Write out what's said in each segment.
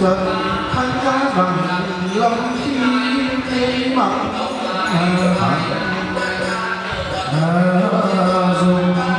trần thanh giá bằng lòng khi thế mặc hạnh dùng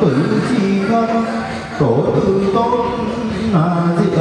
tự tử chi thân tổ tử tôn là diệt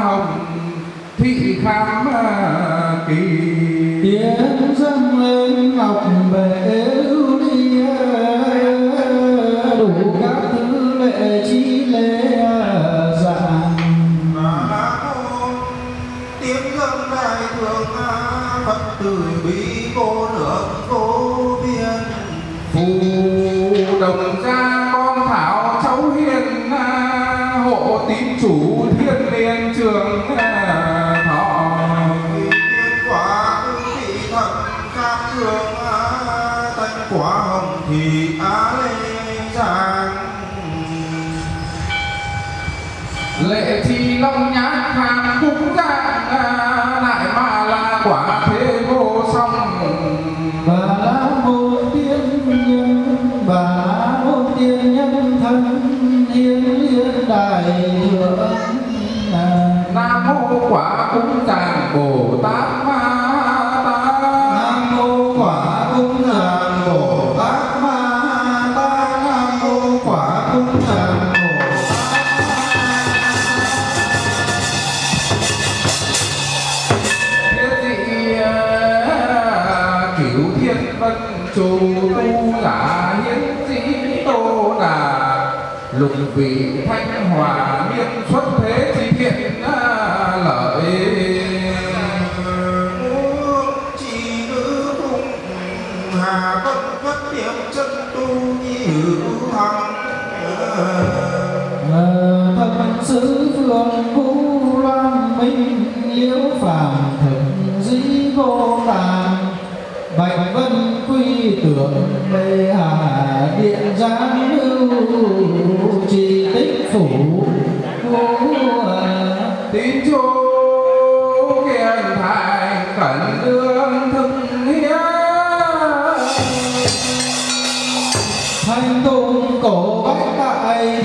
hồng thị khám à, kỳ. Tiếng dâng lên ngọc bể đi à, đủ các thứ lệ chi lễ à, dạng. Tiếng dâng đại thượng phật từ bi thật xứ phường vũ loan minh, liễu phàm thượng dĩ vô tàn bạch vân quy tưởng mê hà điện giáng lưu trì tích phủ. Tín chú kiên thành khẩn đưa hành động cổ bách tại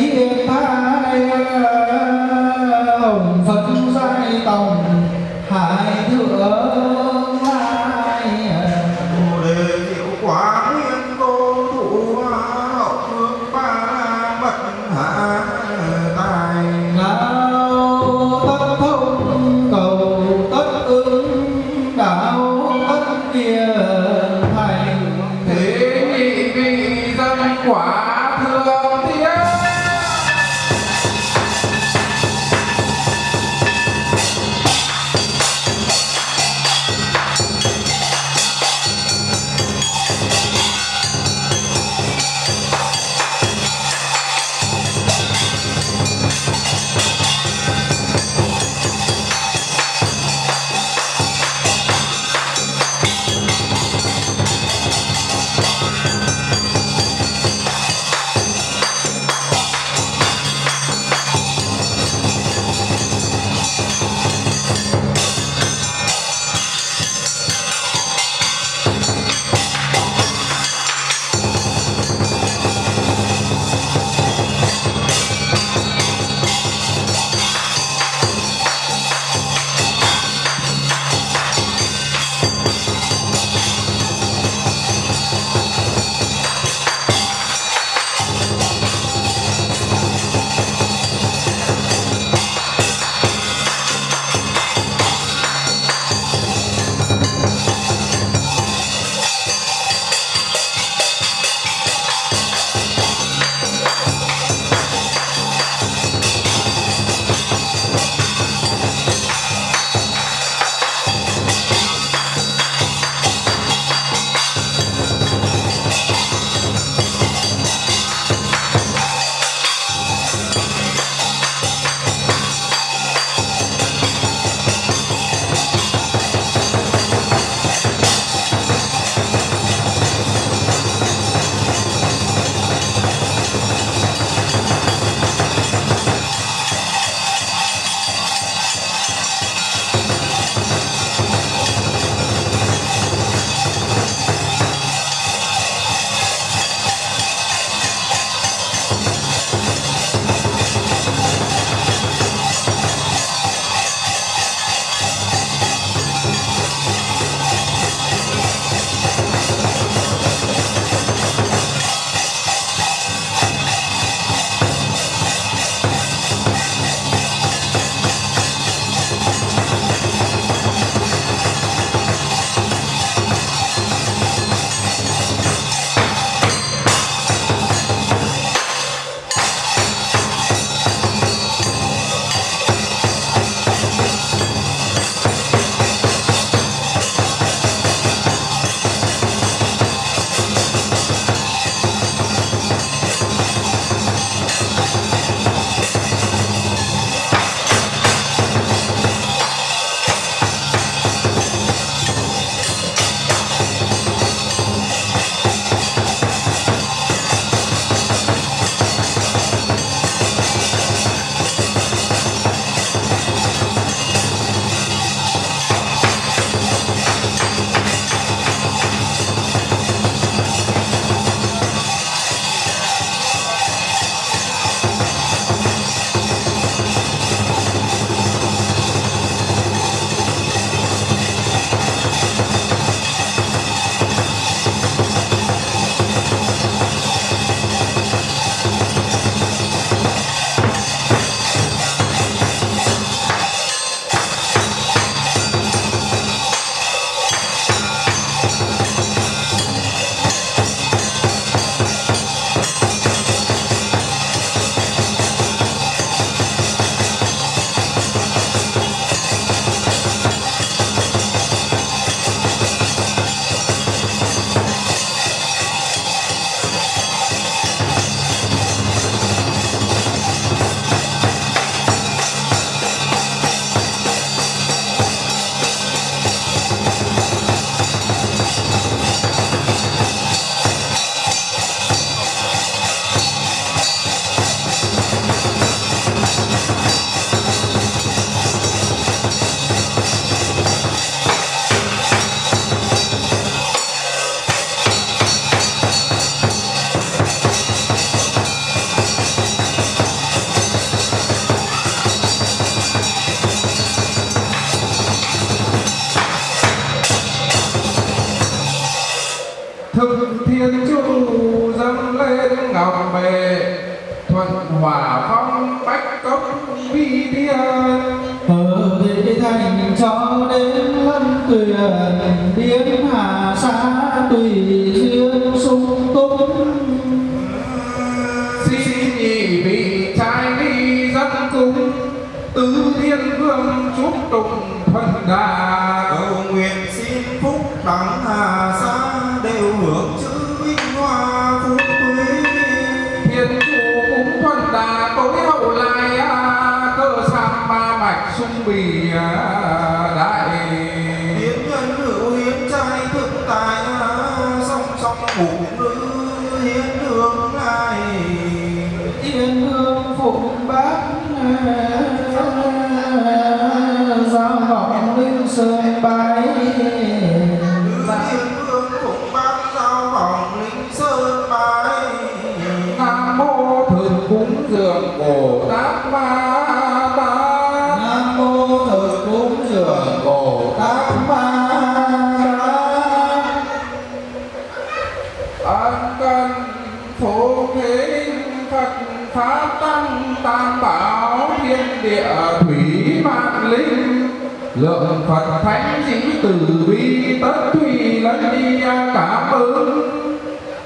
lượng phật thánh chính từ bi tất thủy lẫn đi cảm ứng.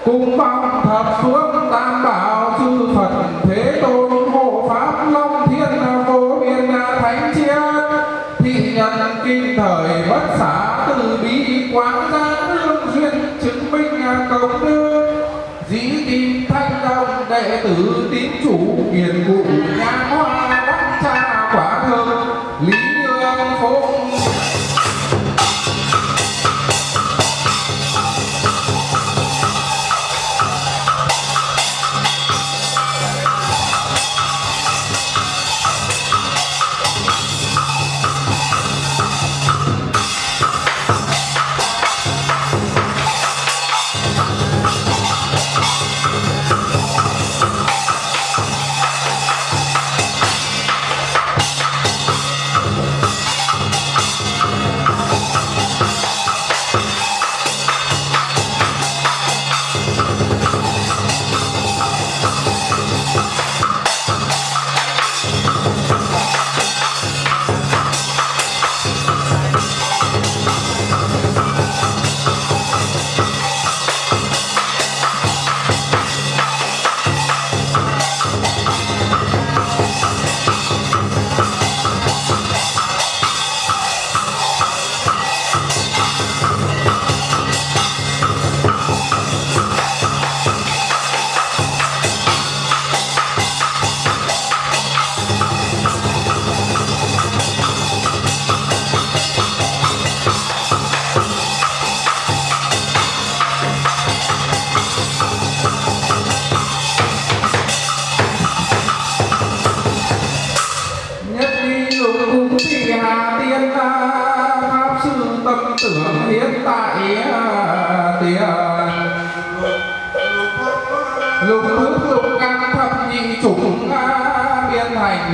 Cùng phong thập xuống tam bảo chư phật thế tôn hộ pháp long thiên vô biên thánh chiết. Thị nhân kinh thời bất xả từ bi quán gia lương duyên chứng minh công đức. Dĩ kim thanh đồng đệ tử tín chủ hiền cụ nhà hoa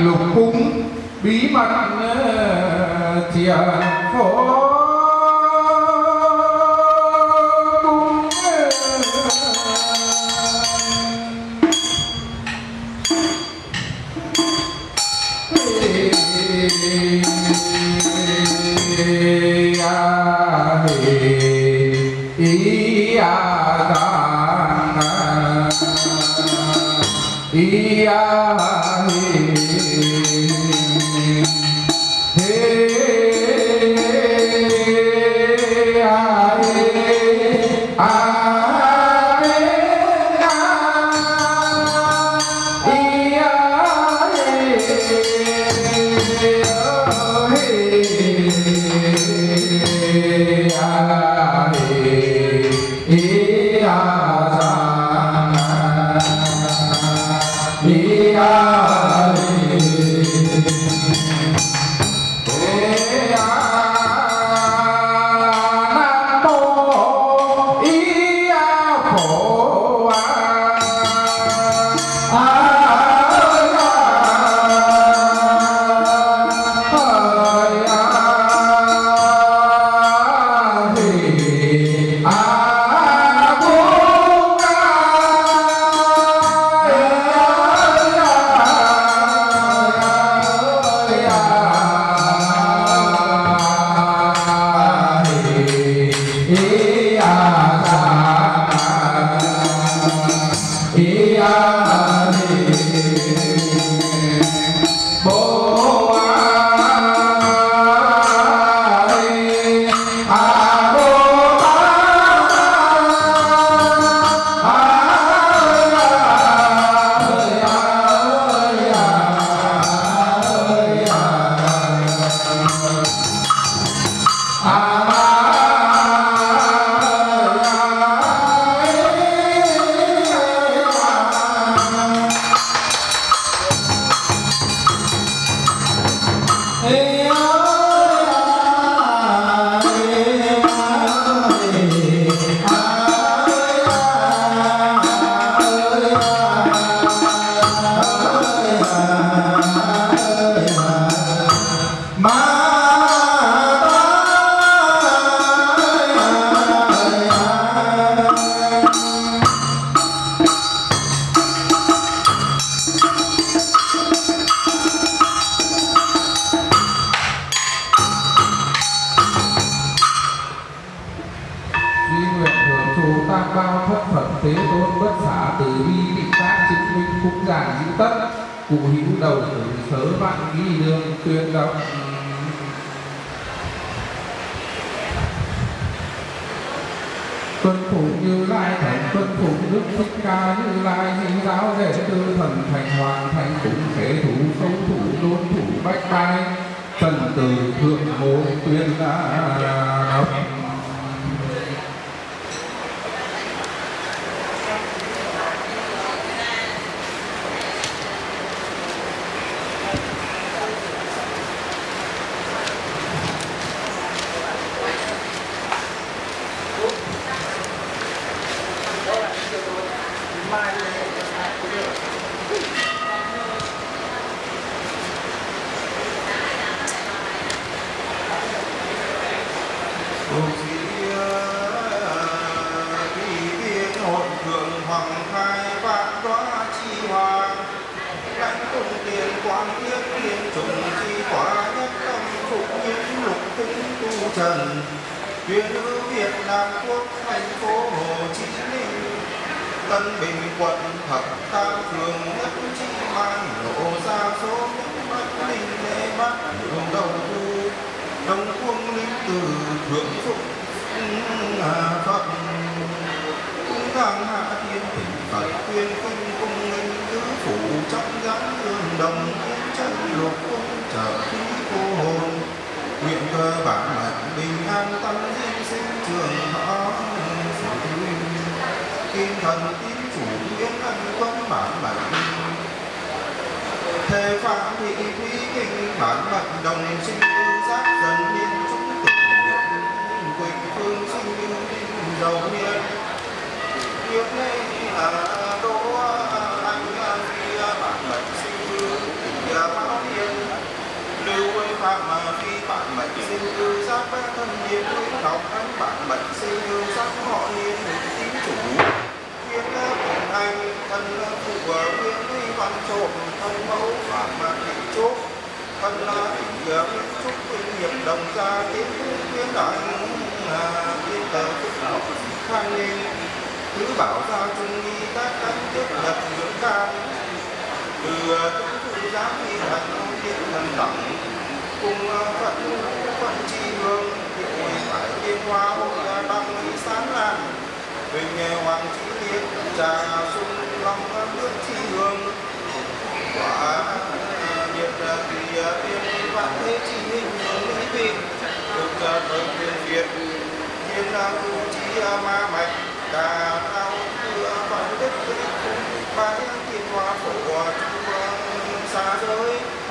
lục cung bí mật ờ, thiền phố đoá chi lãnh cùng tiền quang thiết liên trùng chi quả nhất tâm phục những lục tinh tu trần tuyên ư Việt Nam quốc thành phố Hồ Chí Minh Tân Bình quận thập tam phường nhất chi mang lộ ra số những mắt linh lễ mắt đường đầu thu đông quân linh từ thượng phụng phúc phật cũng thang hạ thiên thỉnh phật tuyên kinh cung linh tứ phủ trong gắn hương đồng thiên chân lục cung trợ khí cô hồn. Nguyện cơ bản mệnh bình an tâm diên sinh trường thọ kim thần tín chủ yến ân quân bản mệnh. Thế phạm thị quý kinh bản mệnh đồng sinh tư giác dần niên chúng tử nguyện quỳnh phương sinh như đinh đầu niên Nguyệt nay là đỗ anh phi bản mệnh sinh như tỷ báo niên lưu quê phạm phi bạn mệnh sinh tư giác ba thân niên nguyễn học anh bạn mệnh sinh tư giác họ niên tín chủ. Nguyệt cùng anh, thân phụ Nguyệt văn trộm, thân mẫu phạm mà thị chốt. Thân là la thị chúc quyên nghiệp đồng gia, tiến quyên đại tiên tờ phúc học khang nên thứ bảo gia trung nghi tác căn tiếp nhật dưỡng can từ trung giác giám nghi thành thần tổng cùng phận phận tri hương hiệu phải tiên hoa hội đăng sáng lan bình hoàng trí thiên trà sung long nước tri hương quả nhiệt thì tiên vạn thế chi hình mỹ vị được thời tiền việt thiên tu chi ma mạch đà thao thừa phận đức đức cung bái thiên hoa phổ chu xa giới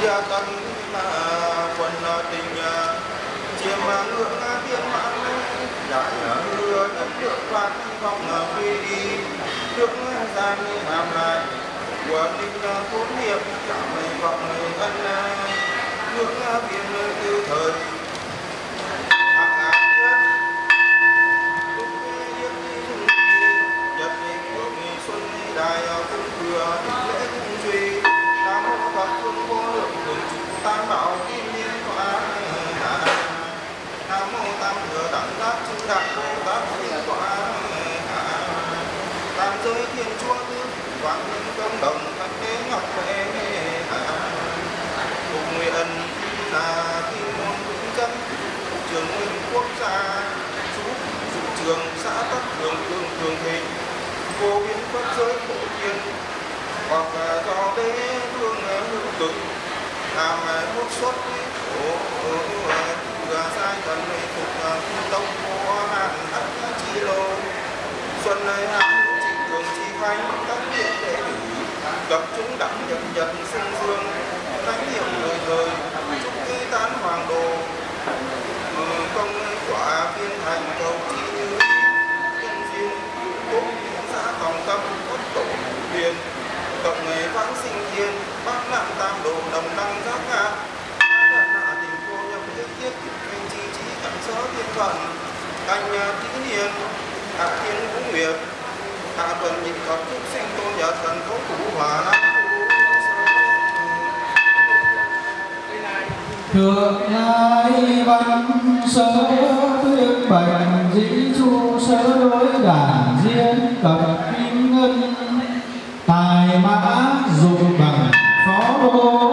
chi tân quân tình chiêm ngưỡng tiên mãn đại hứa nhất được phạt phong quy đi trước gian làm lại của linh phúc nghiệp cảm vọng ân ngưỡng biên tư thời đẳng giác chư đại bồ tát liên tọa tam giới thiên chúa tứ quang minh công đồng thanh đế ngọc huệ cùng nguyện là kim môn vững chân trường nguyên quốc gia chú chủ trường xã tất thường thường thường thịnh vô biên pháp giới phổ thiên hoặc do đế vương hữu cực làm quốc xuất khổ thừa sai thần phục tông của hạng thất chi lô. Xuân nơi hạng thường chi khánh các điện đệ tử gặp chúng đẳng nhật nhật sinh dương, thánh hiệu đời thời, chúc ký tán hoàng đồ. Ừ, công quả viên thành cầu chi như nhân duyên quốc xã tòng tâm quốc tổ huyền cộng nghề vãng sinh thiên, bác nạn tam đồ đồng đăng giác ngạc thuận canh tứ hiền đặc thiên cũng nguyệt. Hạ tuần nhị thập trúc sinh tôn giả thần cố thủ hòa nam thượng nhai văn sớ thuyết bạch dĩ chu sớ, đối đản diên cập kim ngân. Tài mã dụng bằng phó đô